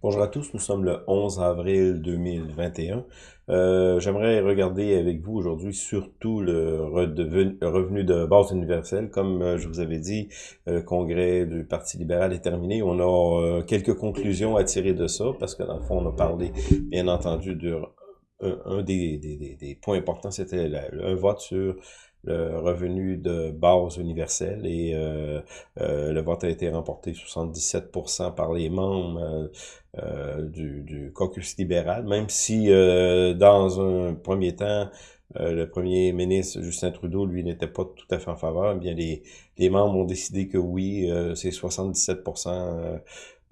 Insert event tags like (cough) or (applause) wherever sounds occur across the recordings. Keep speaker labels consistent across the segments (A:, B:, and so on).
A: Bonjour à tous, nous sommes le 11 avril 2021. Euh, J'aimerais regarder avec vous aujourd'hui surtout le revenu de base universelle. Comme euh, je vous avais dit, le congrès du Parti libéral est terminé. On a euh, quelques conclusions à tirer de ça, parce que dans le fond, on a parlé, bien entendu, de un, des, des, des, points importants, c'était un vote sur le revenu de base universel et euh, euh, le vote a été remporté 77% par les membres euh, du, du, caucus libéral, même si dans un premier temps, le premier ministre Justin Trudeau, lui, n'était pas tout à fait en faveur. Eh bien, les, les membres ont décidé que oui, c'est 77%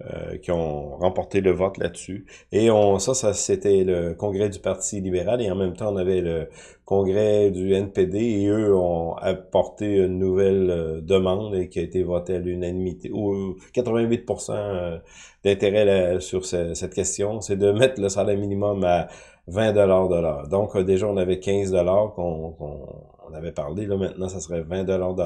A: euh, qui ont remporté le vote là-dessus. Et on, ça, ça c'était le congrès du Parti libéral et en même temps, on avait le congrès du NPD et eux ont apporté une nouvelle euh, demande qui a été votée à l'unanimité, ou 88% euh, d'intérêt sur cette question, c'est de mettre le salaire minimum à 20 dollars de. Donc déjà, on avait 15 dollars qu'on on avait parlé, là maintenant, ça serait 20 dollars de.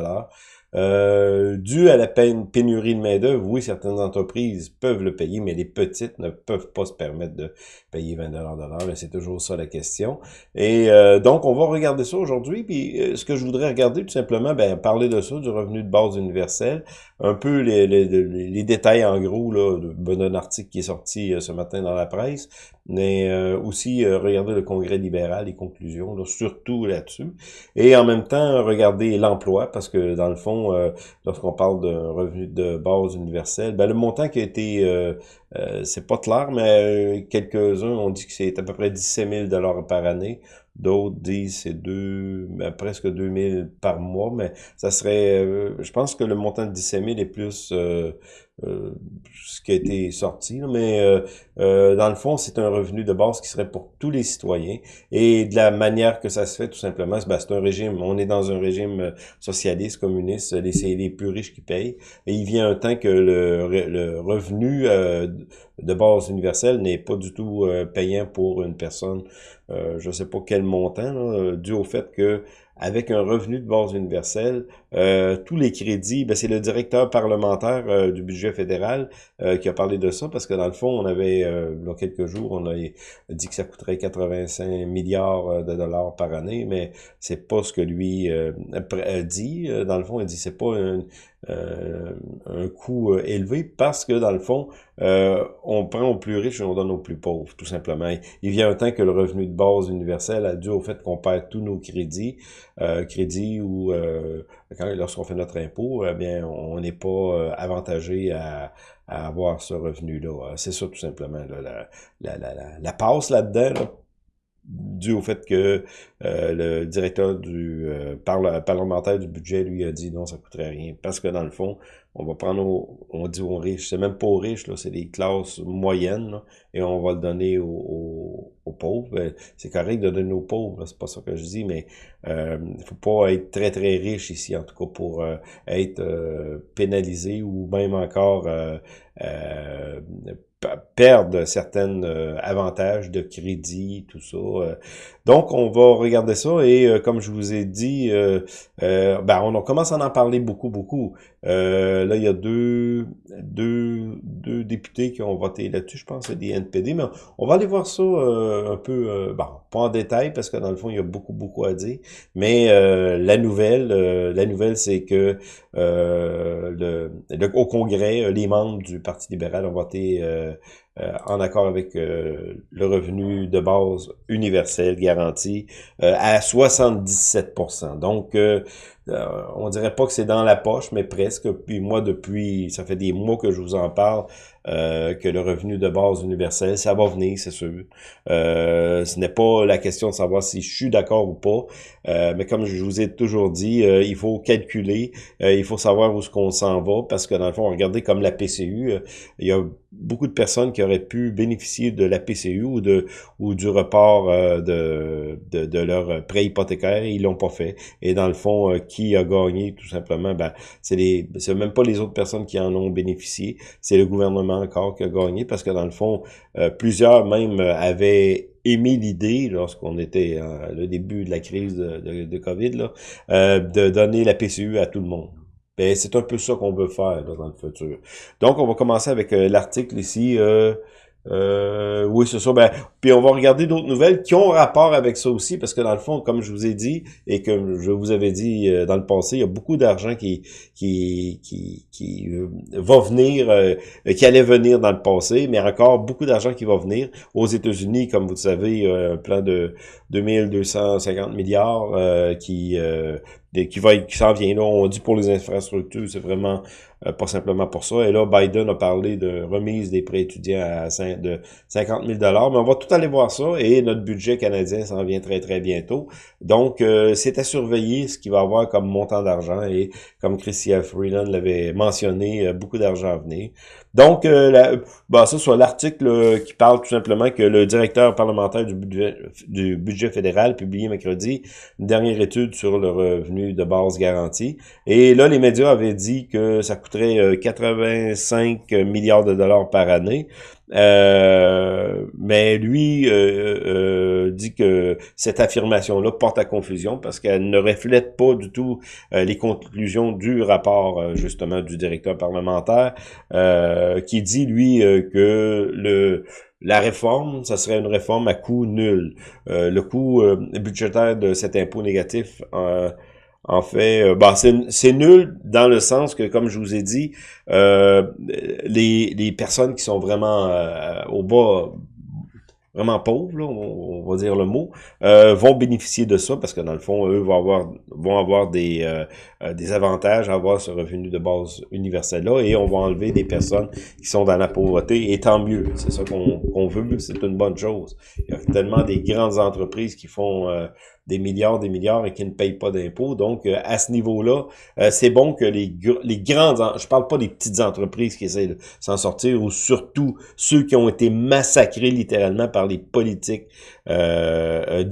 A: Euh, dû à la pénurie de main-d'œuvre, oui, certaines entreprises peuvent le payer, mais les petites ne peuvent pas se permettre de payer 20 de l'heure. C'est toujours ça la question. Et euh, donc, on va regarder ça aujourd'hui. Puis, euh, ce que je voudrais regarder, tout simplement, ben, parler de ça, du revenu de base universel, un peu les, les, les détails en gros là, d'un article qui est sorti ce matin dans la presse, mais aussi regarder le congrès libéral, les conclusions, là, surtout là-dessus. Et en même temps, regarder l'emploi, parce que dans le fond, euh, lorsqu'on parle d'un revenu de base universel, ben, le montant qui a été, euh, euh, c'est pas clair, mais quelques-uns ont dit que c'est à peu près 17 000 par année. D'autres disent c'est deux, ben, presque 2 000 par mois, mais ça serait, je pense que le montant de 17 000 est plus euh, ce qui a été sorti, mais euh, euh, dans le fond, c'est un revenu de base qui serait pour tous les citoyens. Et de la manière que ça se fait, tout simplement, ben, c'est un régime, on est dans un régime socialiste, communiste, c'est les plus riches qui payent. Et il vient un temps que le, le revenu de base universelle n'est pas du tout payant pour une personne, je ne sais pas quel montant, dû au fait que avec un revenu de base universelle, euh, tous les crédits, ben c'est le directeur parlementaire euh, du budget fédéral euh, qui a parlé de ça, parce que dans le fond, on avait, il y a quelques jours, on a dit que ça coûterait 85 milliards de dollars par année, mais c'est pas ce que lui dit. Dans le fond, il dit c'est pas un, euh, un coût euh, élevé parce que, dans le fond, euh, on prend aux plus riches et on donne aux plus pauvres, tout simplement. Il vient un temps que le revenu de base universel a dû au fait qu'on perd tous nos crédits, crédits ou lorsqu'on fait notre impôt, eh bien, on n'est pas avantagé à, avoir ce revenu-là. C'est ça, tout simplement, la, la, la, la, passe là-dedans, dû au fait que euh, le directeur du euh, parlementaire du budget lui a dit non, ça coûterait rien. Parce que dans le fond, on va prendre, on dit aux riches, c'est même pas aux riches, là, c'est des classes moyennes, et on va le donner aux, aux, pauvres. Ben, c'est correct de donner aux pauvres, c'est pas ça que je dis, mais euh, il faut pas être très très riche ici, en tout cas pour euh, être pénalisé ou même encore perdre certains euh, avantages de crédit, tout ça. Euh. Donc, on va regarder ça et euh, comme je vous ai dit, ben, on commence à en parler beaucoup, beaucoup. Là, il y a deux, deux, deux députés qui ont voté là-dessus, je pense, c'est des NPD, mais on va aller voir ça un peu, bon, pas en détail parce que dans le fond, il y a beaucoup, beaucoup à dire. Mais la nouvelle, la nouvelle, c'est que le, au Congrès, les membres du Parti libéral ont voté euh, en accord avec euh, le revenu de base universel garanti euh, à 77% Donc, on dirait pas que c'est dans la poche, mais presque. Puis moi, depuis, ça fait des mois que je vous en parle, euh, que le revenu de base universel, ça va venir, c'est sûr. Euh, ce n'est pas la question de savoir si je suis d'accord ou pas, euh, mais comme je vous ai toujours dit, il faut calculer, il faut savoir où ce qu'on s'en va, parce que dans le fond, regardez comme la PCU, il y a beaucoup de personnes qui auraient pu bénéficier de la PCU ou de ou du report de, de, de, leur prêt hypothécaire ils l'ont pas fait. Et dans le fond, qui a gagné tout simplement, ben, c'est les c'est même pas les autres personnes qui en ont bénéficié, c'est le gouvernement encore qui a gagné parce que dans le fond, euh, plusieurs même euh, avaient émis l'idée, lorsqu'on était à le début de la crise de, COVID, là, euh, de donner la PCU à tout le monde. Ben, c'est un peu ça qu'on veut faire dans le futur. Donc, on va commencer avec l'article ici. Euh, oui, c'est ça. Ben, puis on va regarder d'autres nouvelles qui ont rapport avec ça aussi, parce que dans le fond, comme je vous ai dit et que je vous avais dit euh, dans le passé, il y a beaucoup d'argent qui qui qui, qui euh, va venir, euh, qui allait venir dans le passé, mais encore beaucoup d'argent qui va venir aux États-Unis, comme vous le savez, un plan de 2250 milliards qui qui va qui s'en vient là. On dit pour les infrastructures, c'est vraiment euh, pas simplement pour ça. Et là, Biden a parlé de remise des prêts étudiants à de 50 000 Mais on va tout aller voir ça. Et notre budget canadien s'en vient très, très bientôt. Donc, euh, c'est à surveiller ce qu'il va avoir comme montant d'argent. Et comme Christian Freeland l'avait mentionné, beaucoup d'argent à venir. Donc, la, bah, ça, soit l'article qui parle tout simplement que le directeur parlementaire du budget, du budget fédéral publié mercredi une dernière étude sur le revenu de base garanti. Et là, les médias avaient dit que ça coûte 85 euh, milliards de dollars par année. Euh, mais lui euh, dit que cette affirmation-là porte à confusion parce qu'elle ne reflète pas du tout les conclusions du rapport justement du directeur parlementaire qui dit lui que le la réforme, ça serait une réforme à coût nul. le coût budgétaire de cet impôt négatif en fait, euh, bah, c'est nul dans le sens que, comme je vous ai dit, euh, les, les personnes qui sont vraiment euh, au bas vraiment pauvres, on, va dire le mot, euh, vont bénéficier de ça parce que dans le fond, eux vont avoir vont avoir des, euh, euh, des avantages à avoir ce revenu de base universel-là et on va enlever des personnes qui sont dans la pauvreté et tant mieux. C'est ça qu'on veut, c'est une bonne chose. Il y a tellement des grandes entreprises qui font des milliards, des milliards et qui ne payent pas d'impôts. Donc, à ce niveau-là, c'est bon que les, les grandes, je parle pas des petites entreprises qui essaient de s'en sortir, ou surtout ceux qui ont été massacrés littéralement par les politiques euh, euh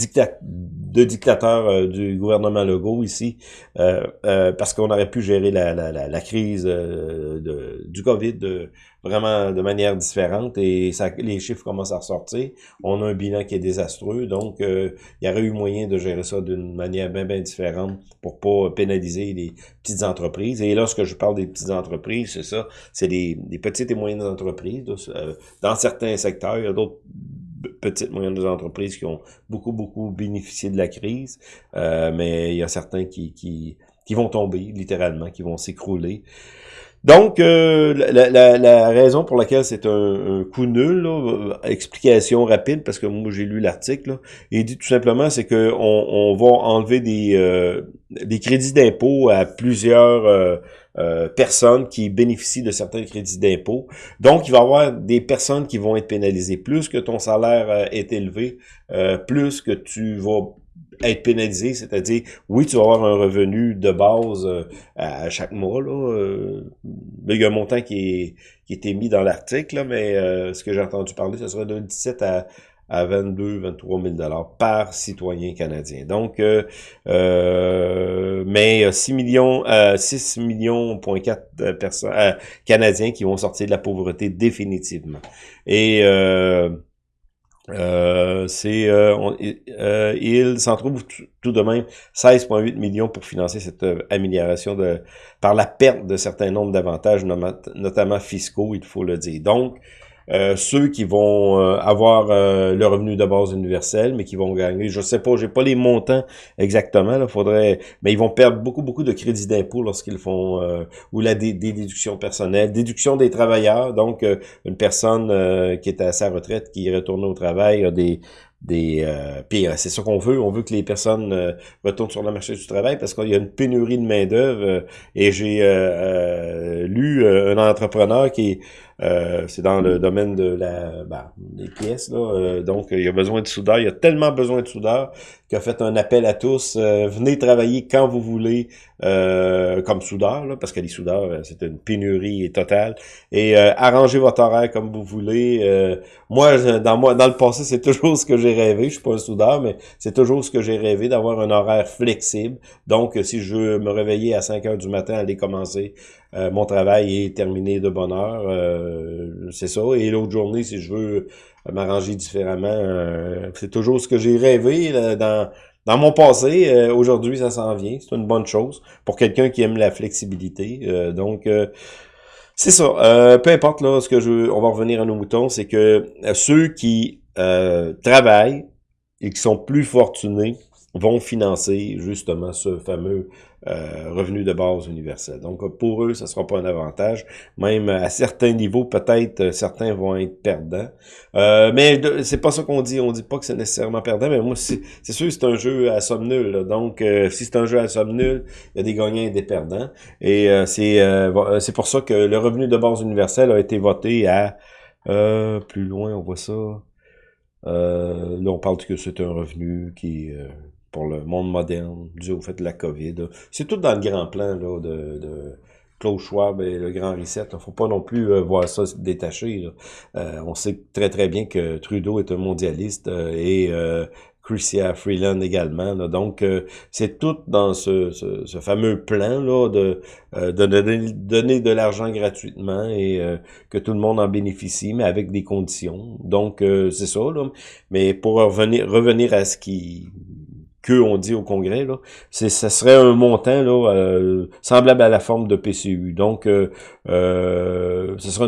A: de dictateurs euh, du gouvernement Legault ici, euh, parce qu'on aurait pu gérer la, crise du COVID vraiment de manière différente et les chiffres commencent à ressortir. On a un bilan qui est désastreux, donc il y aurait eu moyen de gérer ça d'une manière bien, bien différente pour pas pénaliser les petites entreprises. Et lorsque je parle des petites entreprises, c'est ça, c'est des petites et moyennes entreprises. dans certains secteurs, il y a d'autres petites moyennes entreprises qui ont beaucoup, beaucoup bénéficié de la crise, euh, mais il y a certains qui, qui, qui vont tomber, littéralement, qui vont s'écrouler. Donc, euh, la, raison pour laquelle c'est un, coup nul, euh, explication rapide, parce que moi j'ai lu l'article, il dit tout simplement, c'est que on, va enlever des, des crédits d'impôt à plusieurs personnes qui bénéficient de certains crédits d'impôt. Donc, il va y avoir des personnes qui vont être pénalisées. Plus que ton salaire euh, est élevé, euh, plus que tu vas être pénalisé, c'est-à-dire, oui, tu vas avoir un revenu de base à chaque mois. Là, il y a un montant qui est, qui est émis dans l'article, mais ce que j'ai entendu parler, ce serait de 17 à à 22 23 000 dollars par citoyen canadien. Donc, euh, euh mais 6 millions, euh, 6 millions point 4 personnes euh, canadiens qui vont sortir de la pauvreté définitivement. Et euh, euh, c'est il s'en trouve tout de même 16,8 millions pour financer cette amélioration de par la perte de certains nombres d'avantages, notamment fiscaux, il faut le dire. Donc, euh, ceux qui vont euh, avoir euh, le revenu de base universel, mais qui vont gagner, je sais pas, j'ai pas les montants exactement, là, faudrait, mais ils vont perdre beaucoup, beaucoup de crédits d'impôt lorsqu'ils font, ou la des déductions personnelles, déduction des travailleurs, donc une personne qui est à sa retraite, qui retourne au travail, a des des euh, puis c'est ça qu'on veut. On veut que les personnes retournent sur le marché du travail parce qu'il y a une pénurie de main d'œuvre et j'ai lu un entrepreneur qui euh, c'est dans le domaine de la ben, des pièces. Là, euh, donc, il y a besoin de soudeurs. Il y a tellement besoin de soudeurs qu'il a fait un appel à tous. Euh, venez travailler quand vous voulez comme soudeur, là, parce que les soudeurs, c'est une pénurie totale. Et arrangez votre horaire comme vous voulez. moi, dans moi, dans le passé, c'est toujours ce que j'ai rêvé. Je suis pas un soudeur, mais c'est toujours ce que j'ai rêvé, d'avoir un horaire flexible. Donc, si je veux me réveiller à 5 heures du matin, aller commencer euh, mon travail est terminé de bonne heure, euh, c'est ça. Et l'autre journée, si je veux m'arranger différemment, euh, c'est toujours ce que j'ai rêvé dans, dans mon passé. Aujourd'hui, ça s'en vient. C'est une bonne chose pour quelqu'un qui aime la flexibilité. donc, C'est ça. Euh, peu importe là, ce que je, on va revenir à nos moutons, c'est que euh, ceux qui euh, travaillent et qui sont plus fortunés vont financer justement ce fameux euh, revenu de base universel. Donc pour eux, ça sera pas un avantage. Même à certains niveaux, peut-être euh, certains vont être perdants. Euh, mais c'est pas ça qu'on dit. On dit pas que c'est nécessairement perdant. Mais moi, c'est sûr, c'est un jeu à somme nulle. Donc si c'est un jeu à somme nulle, il y a des gagnants et des perdants. Et c'est c'est pour ça que le revenu de base universel a été voté à plus loin. On voit ça. là, on parle que c'est un revenu qui pour le monde moderne, dû au fait de la COVID. C'est tout dans le grand plan là, de, de Klaus Schwab et le grand reset. Il faut pas non plus euh, voir ça détaché. Euh, on sait très très bien que Trudeau est un mondialiste euh, et Chrystia Freeland également. Donc, c'est tout dans ce, ce, fameux plan là de, de donner, donner, de l'argent gratuitement et que tout le monde en bénéficie, mais avec des conditions. Donc, c'est ça. Là. Mais pour revenir, revenir à ce qui que on dit au Congrès, là, c'est, ça serait un montant là, euh, semblable à la forme de PCU. Donc, euh, euh, ce serait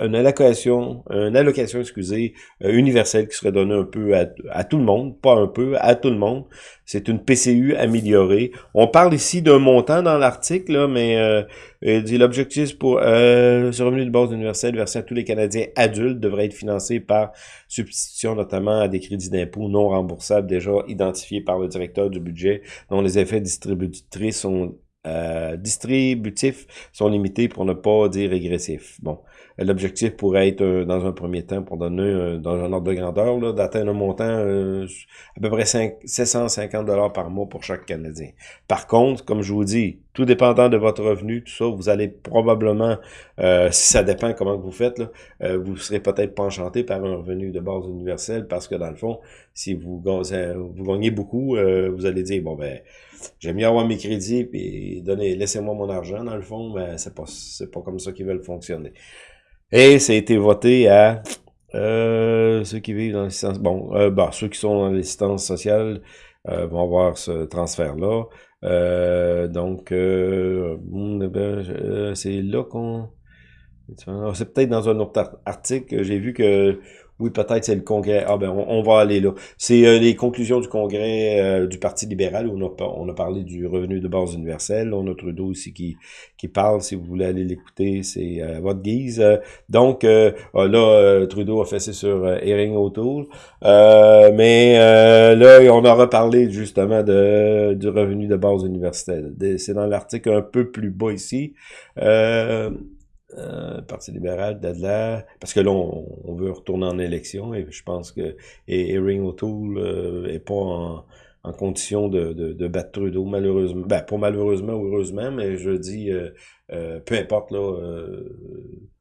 A: une, allocation, une allocation, excusez, euh, universelle qui serait donnée un peu à, tout le monde, pas un peu, à tout le monde. C'est une PCU améliorée. On parle ici d'un montant dans l'article, mais euh, dit l'objectif pour euh, ce revenu de base universel versé à tous les Canadiens adultes devrait être financé par substitution notamment à des crédits d'impôt non remboursables déjà identifiés par directeur du budget dont les effets distributrices sont euh, distributifs sont limités pour ne pas dire régressifs. Bon, l'objectif pourrait être, euh, dans un premier temps, pour donner euh, dans un ordre de grandeur, d'atteindre un montant à peu près 5, 750 dollars par mois pour chaque Canadien. Par contre, comme je vous dis, tout dépendant de votre revenu, tout ça, vous allez probablement, si ça dépend comment vous faites, là, vous serez peut-être pas enchanté par un revenu de base universel parce que dans le fond, si vous, vous gagnez beaucoup, vous allez dire, bon ben, J'aime mieux avoir mes crédits puis donner, laissez-moi mon argent dans le fond, mais c'est pas c'est pas comme ça qu'ils veulent fonctionner. Et ça a été voté à euh, ceux qui vivent dans l'assistance. Bon, euh, bah, ceux qui sont dans l'assistance sociale euh, vont avoir ce transfert-là. Euh, donc, hmm, ben, c'est là qu'on. C'est peut-être dans un autre article. J'ai vu que oui, peut-être c'est le congrès. Ah ben, on, va aller là. C'est euh, les conclusions du congrès euh, du Parti libéral où on a, parlé du revenu de base universel. On a Trudeau aussi qui, qui parle. Si vous voulez aller l'écouter, c'est à votre guise. donc, euh, ah, là, Trudeau a fait ça sur Erin O'Toole. mais là, on a reparlé justement de, du revenu de base universel. C'est dans l'article un peu plus bas ici. Euh, euh, Parti libéral, là, parce que là, on, veut retourner en élection et je pense que et Erin O'Toole euh, pas en, condition de, battre Trudeau, malheureusement. Ben, pas malheureusement ou heureusement, mais je dis, peu importe, là,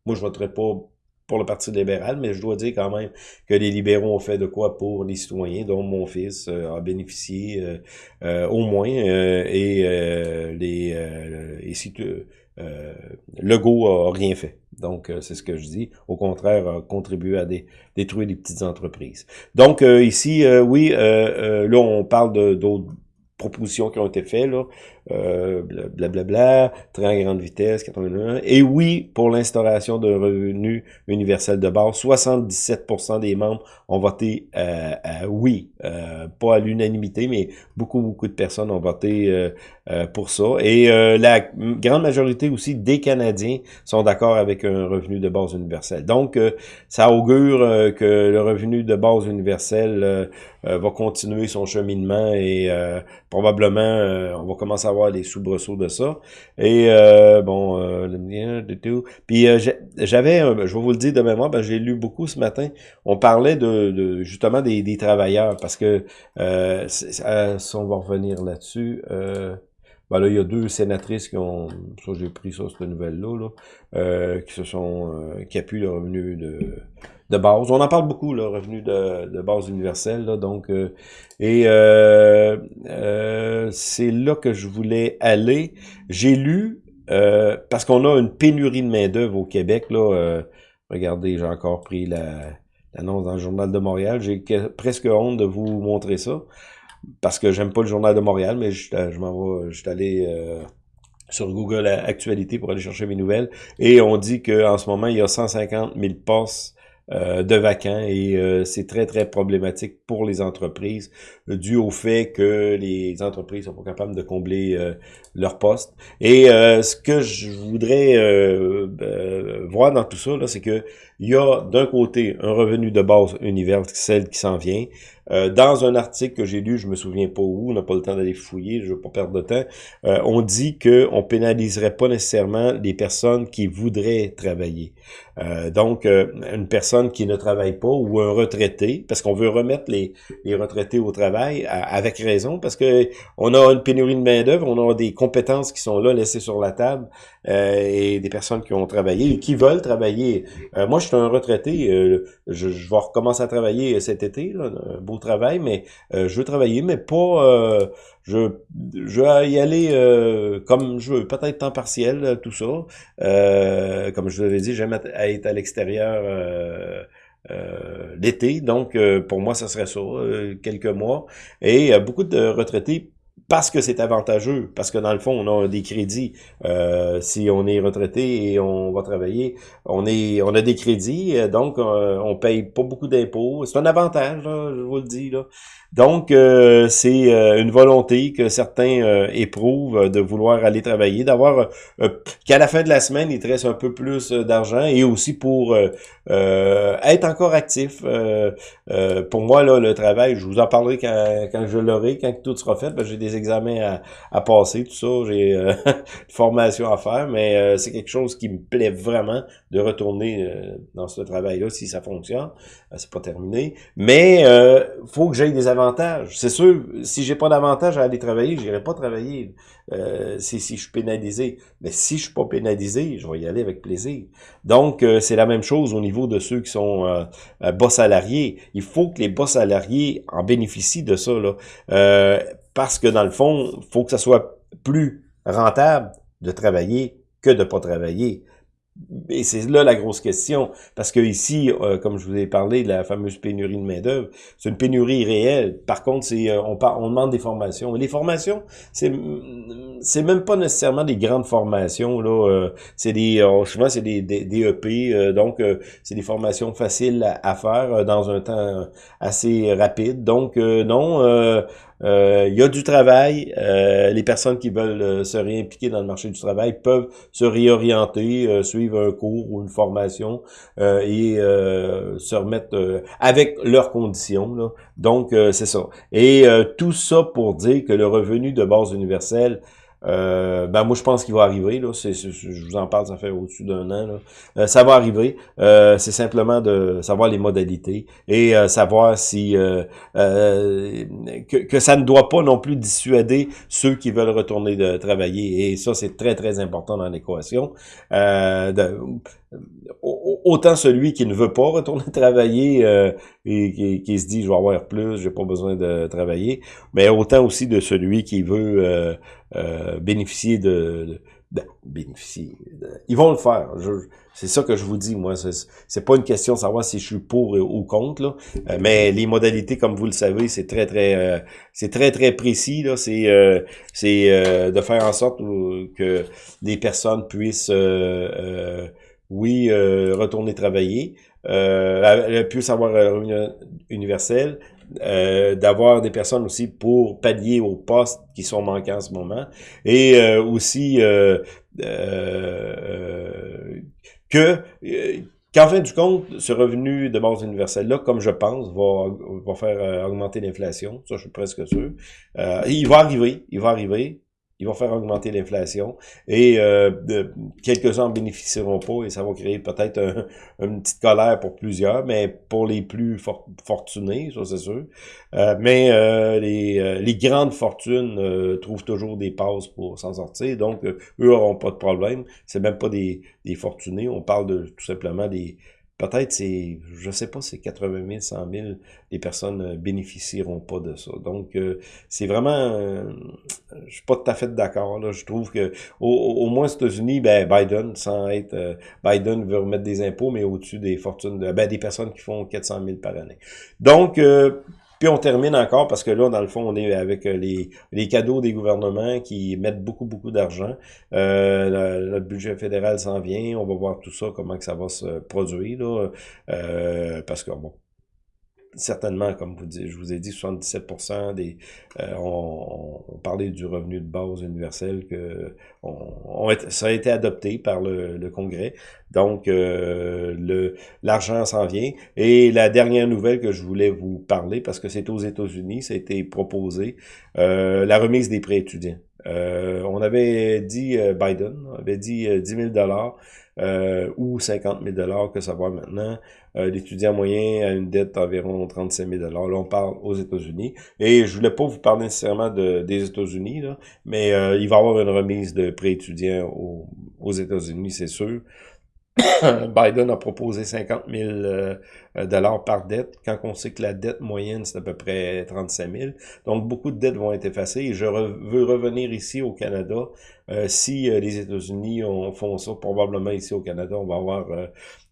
A: moi, je voterai pas pour le Parti libéral, mais je dois dire quand même que les libéraux ont fait de quoi pour les citoyens, dont mon fils a bénéficié au moins, et les et si euh, Legault a rien fait. Donc, euh, c'est ce que je dis. Au contraire, a contribué à détruire les petites entreprises. Donc, euh, ici, euh, oui, là, on parle d'autres propositions qui ont été faites, là, euh, blablabla, train à grande vitesse, 81. Et oui, pour l'instauration d'un revenu universel de base, 77% des membres ont voté euh, oui, euh, pas à l'unanimité, mais beaucoup, beaucoup de personnes ont voté euh, euh, pour ça. Et la grande majorité aussi des Canadiens sont d'accord avec un revenu de base universel. Donc, ça augure que le revenu de base universel va continuer son cheminement et probablement on va commencer à avoir les soubresauts de ça. Et euh, bon, euh, tout. Puis euh, j'avais, je vais vous le dire de mémoire, ben, j'ai lu beaucoup ce matin. On parlait de, justement des, travailleurs parce que euh, si on va revenir là-dessus. Ben là, il y a deux sénatrices qui ont, ça j'ai pris ça, cette nouvelle-là, là, qui se sont, qui appuient le revenu de, de base. On en parle beaucoup, le revenu de, de base universel. Là, donc, euh, et euh, euh, c'est là que je voulais aller. J'ai lu, parce qu'on a une pénurie de main-d'œuvre au Québec. Là, regardez, j'ai encore pris l'annonce dans le Journal de Montréal. J'ai presque honte de vous montrer ça. Parce que j'aime pas le Journal de Montréal, mais je, m'en vais, je suis allé sur Google Actualité pour aller chercher mes nouvelles. Et on dit qu'en ce moment, il y a 150 000 postes euh, de vacants et euh, c'est très, très problématique pour les entreprises dû au fait que les entreprises sont pas capables de combler euh, leurs postes. Et ce que je voudrais voir dans tout ça, c'est que il y a d'un côté un revenu de base universel qui s'en vient, euh, dans un article que j'ai lu, je me souviens pas où, on n'a pas le temps d'aller fouiller, je veux pas perdre de temps, euh, on dit qu'on pénaliserait pas nécessairement les personnes qui voudraient travailler. Euh, donc, une personne qui ne travaille pas ou un retraité, parce qu'on veut remettre les, les retraités au travail avec raison, parce que on a une pénurie de main-d'œuvre, on a des compétences qui sont là laissées sur la table et des personnes qui ont travaillé et qui veulent travailler. moi, je suis un retraité, je, je, vais recommencer à travailler cet été, là, beau travail, mais euh, je veux travailler, mais pas... Euh, je, je vais y aller euh, comme je veux, peut-être temps partiel, tout ça. comme je vous l'avais dit, j'aime être à l'extérieur l'été, donc pour moi, ça serait ça, quelques mois. Et beaucoup de retraités parce que c'est avantageux, parce que dans le fond, on a des crédits. Euh, si on est retraité et on va travailler, on est, on a des crédits, donc on paye pas beaucoup d'impôts. C'est un avantage, je vous le dis. Là. Donc, euh, c'est euh, une volonté que certains euh, éprouvent de vouloir aller travailler, d'avoir qu'à la fin de la semaine, il te un peu plus d'argent et aussi pour être encore actif. pour moi, là, le travail, je vous en parlerai quand, quand je l'aurai, quand tout sera fait. J'ai des examens à, passer, tout ça, j'ai (laughs) une formation à faire, mais c'est quelque chose qui me plaît vraiment de retourner dans ce travail-là si ça fonctionne. c'est pas terminé. Mais faut que j'aille des avantages c'est sûr, si j'ai pas d'avantage à aller travailler, j'irai pas travailler euh, si, si je suis pénalisé. Mais si je suis pas pénalisé, je vais y aller avec plaisir. Donc, euh, c'est la même chose au niveau de ceux qui sont euh, bas salariés. Il faut que les bas salariés en bénéficient de ça. Là. Parce que dans le fond, il faut que ça soit plus rentable de travailler que de pas travailler. Et c'est là la grosse question, parce que ici, euh, comme je vous ai parlé de la fameuse pénurie de main d'œuvre, c'est une pénurie réelle. Par contre, c'est euh, on, on demande des formations. Et les formations, c'est c'est même pas nécessairement des grandes formations là. Euh, c'est des souvent c'est des, des, EP, donc c'est des formations faciles à, à, faire dans un temps assez rapide. Donc non euh, il y a du travail. Euh, les personnes qui veulent euh, se réimpliquer dans le marché du travail peuvent se réorienter, suivre un cours ou une formation et se remettre avec leurs conditions. Là. Donc, c'est ça. Et tout ça pour dire que le revenu de base universelle euh, ben moi je pense qu'il va arriver là. Je vous en parle, ça fait au-dessus d'un an. Là. Euh, ça va arriver. Euh, c'est simplement de savoir les modalités et savoir si que, que, ça ne doit pas non plus dissuader ceux qui veulent retourner de travailler. Et ça c'est très très important dans l'équation. Autant celui qui ne veut pas retourner (laughs) travailler et qui, se dit je vais avoir plus, j'ai pas besoin de travailler, mais autant aussi de celui qui veut euh, bénéficier de, de, bénéficier. ils vont le faire. C'est ça que je vous dis, moi. C'est pas une question de savoir si je suis pour ou contre, là. Euh, mais les modalités, comme vous le savez, c'est très, très euh, c'est très, très précis. là. C'est c'est de faire en sorte que les personnes puissent oui, retourner travailler, euh, puissent avoir un revenu universel, euh, d'avoir des personnes aussi pour pallier aux postes qui sont manquants en ce moment, et euh, aussi euh, que qu'en fin du compte, ce revenu de base universelle-là, comme je pense, va, va faire augmenter l'inflation. Ça, je suis presque sûr. il va arriver, il va arriver il va faire augmenter l'inflation et euh, quelques-uns en bénéficieront pas et ça va créer peut-être une petite colère pour plusieurs, mais pour les plus fortunés, ça c'est sûr. Euh, mais euh, les, euh, les, grandes fortunes trouvent toujours des passes pour s'en sortir, donc eux n'auront pas de problème. C'est même pas des, des fortunés, on parle de tout simplement des peut-être c'est, je sais pas, c'est 80 000, 100 000, les personnes euh, bénéficieront pas de ça. Donc, euh, c'est vraiment, euh, je suis pas tout à fait d'accord. Là, je trouve que au, moins aux États-Unis, ben Biden, sans être, Biden veut remettre des impôts, mais au-dessus des fortunes de, ben des personnes qui font 400 000 par année. Donc Puis on termine encore parce que là, dans le fond, on est avec euh, les, les cadeaux des gouvernements qui mettent beaucoup, beaucoup d'argent. Euh, le, budget fédéral s'en vient. On va voir tout ça, comment que ça va se produire. Là, euh, parce que, bon, certainement, comme vous je vous ai dit, 77% des, euh, on, parlait du revenu de base universel que ça a été adopté par le, Congrès. Donc, euh, l'argent s'en vient. Et la dernière nouvelle que je voulais vous parler, parce que c'est aux États-Unis, ça a été proposé, euh, la remise des prêts étudiants. Euh, on avait dit, Biden avait dit 10 000 dollars ou 50 000 dollars que ça va maintenant. Euh, l'étudiant moyen a une dette d'environ 35 000 Là, on parle aux États-Unis. Et je voulais pas vous parler nécessairement de, des États-Unis, mais euh, il va y avoir une remise de prêts étudiants aux, aux États-Unis, c'est sûr. (coughs) Biden a proposé 50 000 euh, dollars par dette, quand on sait que la dette moyenne, c'est à peu près 35 000. Donc, beaucoup de dettes vont être effacées. Et je veux revenir ici au Canada. Euh, si euh, les États-Unis font ça, probablement ici au Canada, on va avoir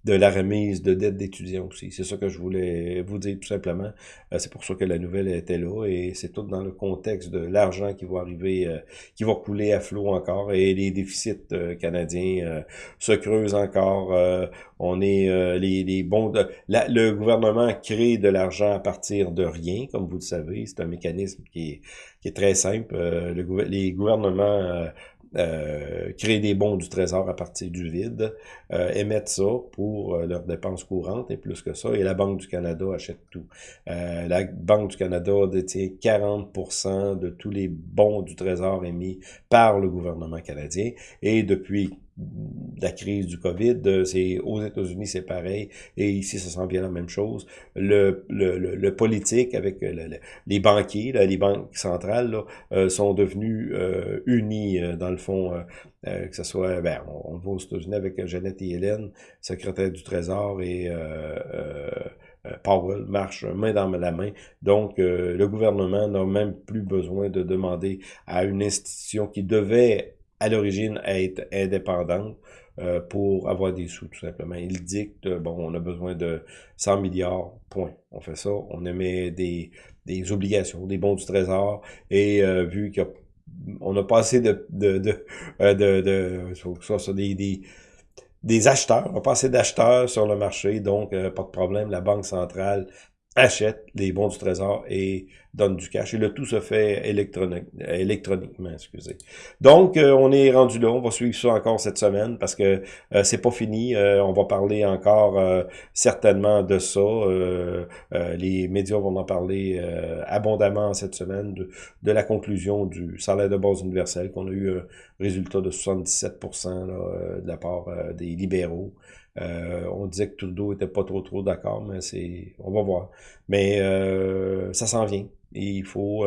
A: de la remise de dettes d'étudiants aussi. C'est ça que je voulais vous dire tout simplement. c'est pour ça que la nouvelle était là et c'est tout dans le contexte de l'argent qui va arriver, qui va couler à flot encore et les déficits canadiens se creusent encore euh, on est euh, les, les bons... le gouvernement crée de l'argent à partir de rien, comme vous le savez. C'est un mécanisme qui est, qui est très simple. Euh, le, les gouvernements euh, créent des bons du trésor à partir du vide, euh, émettent ça pour leurs dépenses courantes et plus que ça, et la Banque du Canada achète tout. Euh, la Banque du Canada détient 40% de tous les bons du trésor émis par le gouvernement canadien, et depuis la crise du COVID, euh, c'est aux États-Unis c'est pareil et ici ça sent bien la même chose. Le, le, le, politique avec euh, les banquiers, les banques centrales là, euh, sont devenus unis dans le fond. que ce soit, ben, on, va aux États-Unis avec Jeannette et Hélène, secrétaire du Trésor et Powell marche main dans la main. Donc, le gouvernement n'a même plus besoin de demander à une institution qui devait à l'origine être indépendante euh, pour avoir des sous, tout simplement. Il dicte, bon, on a besoin de 100 milliards, point. On fait ça, on émet des, des obligations, des bons du trésor, et euh, vu qu'on a pas assez de, de, de, euh, de, de, de des, des, acheteurs, on a pas assez d'acheteurs sur le marché, donc pas de problème, la Banque centrale achète les bons du trésor et donne du cash. Et le tout se fait électronique, électroniquement, excusez. Donc, euh, on est rendu là. On va suivre ça encore cette semaine parce que euh, c'est pas fini. Euh, on va parler encore certainement de ça. les médias vont en parler abondamment cette semaine de, la conclusion du salaire de base universel qu'on a eu un résultat de 77% là, de la part des libéraux. Euh, on disait que Trudeau était pas trop trop d'accord, mais c'est, on va voir. Mais euh, ça s'en vient. il faut,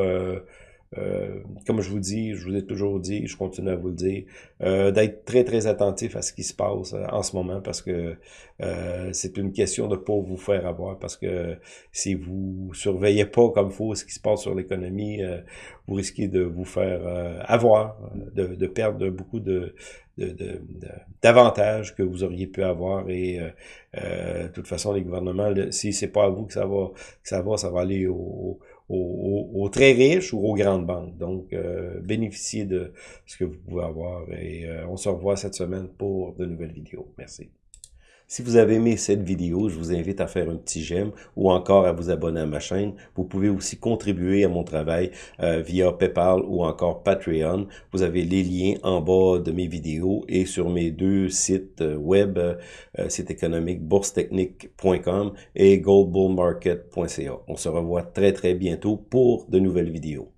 A: euh, comme je vous dis, je vous ai toujours dit, je continue à vous le dire, d'être très très attentif à ce qui se passe en ce moment parce que c'est une question de pas vous faire avoir parce que si vous surveillez pas comme faut ce qui se passe sur l'économie, vous risquez de vous faire avoir, de, de, perdre beaucoup de, d'avantages que vous auriez pu avoir et euh, euh, de toute façon les gouvernements si c'est pas à vous que ça va que ça va ça va aller aux, très riches ou aux grandes banques. Donc euh, bénéficiez de ce que vous pouvez avoir et on se revoit cette semaine pour de nouvelles vidéos. Merci si vous avez aimé cette vidéo, je vous invite à faire un petit j'aime ou encore à vous abonner à ma chaîne. Vous pouvez aussi contribuer à mon travail euh, via PayPal ou encore Patreon. Vous avez les liens en bas de mes vidéos et sur mes deux sites euh, web, euh, site économique boursetechnique.com et goldbullmarket.ca. On se revoit très très bientôt pour de nouvelles vidéos.